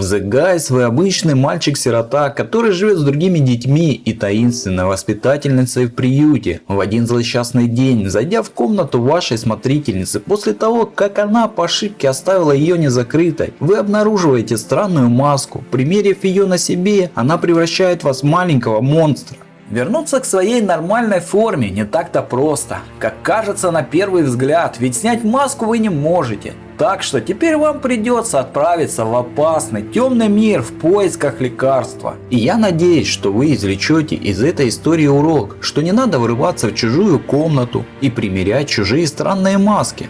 The Guys вы обычный мальчик-сирота, который живет с другими детьми и таинственной воспитательницей в приюте. В один злосчастный день, зайдя в комнату вашей смотрительницы после того, как она по ошибке оставила ее незакрытой, вы обнаруживаете странную маску. Примерив ее на себе, она превращает вас в маленького монстра. Вернуться к своей нормальной форме не так-то просто, как кажется на первый взгляд, ведь снять маску вы не можете. Так что теперь вам придется отправиться в опасный темный мир в поисках лекарства. И я надеюсь, что вы извлечете из этой истории урок, что не надо врываться в чужую комнату и примерять чужие странные маски.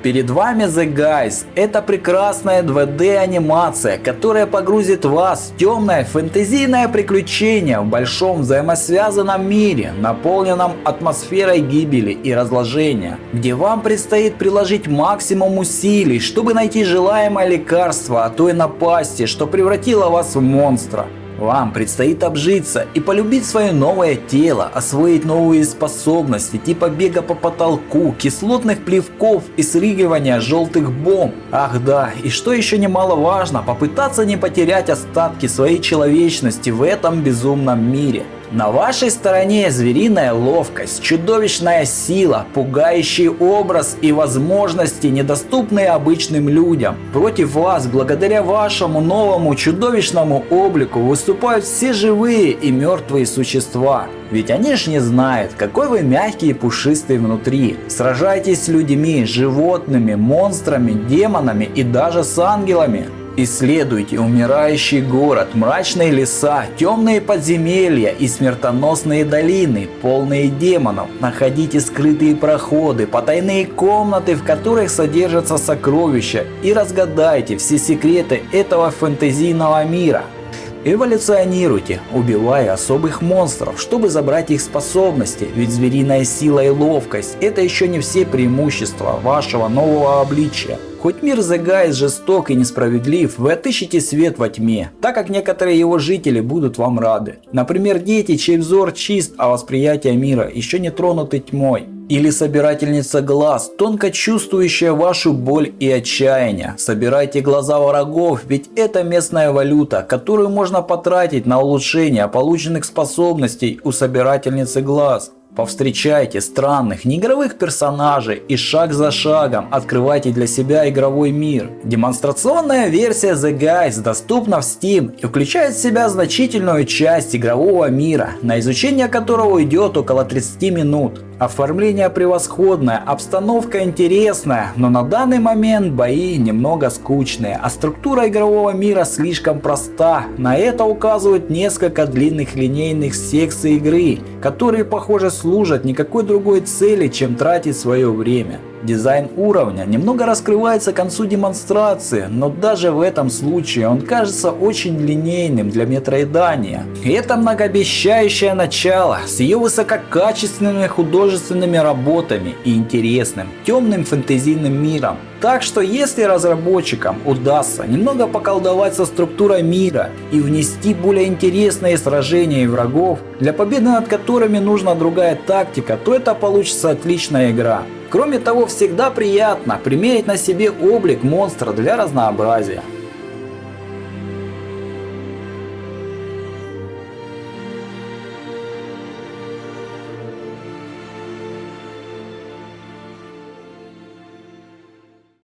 Перед вами The Guys. Это прекрасная 2D анимация, которая погрузит вас в темное фэнтезийное приключение в большом взаимосвязанном мире, наполненном атмосферой гибели и разложения, где вам предстоит приложить максимум усилий, чтобы найти желаемое лекарство от той напасти, что превратило вас в монстра. Вам предстоит обжиться и полюбить свое новое тело, освоить новые способности типа бега по потолку, кислотных плевков и срыгивания желтых бомб. Ах да, и что еще немаловажно, попытаться не потерять остатки своей человечности в этом безумном мире. На вашей стороне звериная ловкость, чудовищная сила, пугающий образ и возможности, недоступные обычным людям. Против вас, благодаря вашему новому чудовищному облику, выступают все живые и мертвые существа. Ведь они ж не знают, какой вы мягкий и пушистый внутри. Сражайтесь с людьми, животными, монстрами, демонами и даже с ангелами. Исследуйте умирающий город, мрачные леса, темные подземелья и смертоносные долины, полные демонов. Находите скрытые проходы, потайные комнаты, в которых содержатся сокровища и разгадайте все секреты этого фэнтезийного мира. Эволюционируйте, убивая особых монстров, чтобы забрать их способности, ведь звериная сила и ловкость – это еще не все преимущества вашего нового обличия. Хоть мир The Guys жесток и несправедлив, вы отыщете свет во тьме, так как некоторые его жители будут вам рады. Например, дети, чей взор чист, а восприятие мира еще не тронуты тьмой. Или собирательница глаз, тонко чувствующая вашу боль и отчаяние. Собирайте глаза врагов, ведь это местная валюта, которую можно потратить на улучшение полученных способностей у собирательницы глаз. Повстречайте странных, неигровых персонажей и шаг за шагом открывайте для себя игровой мир. Демонстрационная версия The Guys доступна в Steam и включает в себя значительную часть игрового мира, на изучение которого уйдет около 30 минут. Оформление превосходное, обстановка интересная, но на данный момент бои немного скучные, а структура игрового мира слишком проста. На это указывают несколько длинных линейных секций игры, которые похоже служат никакой другой цели, чем тратить свое время. Дизайн уровня немного раскрывается к концу демонстрации, но даже в этом случае он кажется очень линейным для метроидания. Это многообещающее начало с ее высококачественными художественными работами и интересным темным фэнтезийным миром. Так что если разработчикам удастся немного поколдовать со структурой мира и внести более интересные сражения и врагов, для победы над которыми нужна другая тактика, то это получится отличная игра. Кроме того, всегда приятно примерить на себе облик монстра для разнообразия.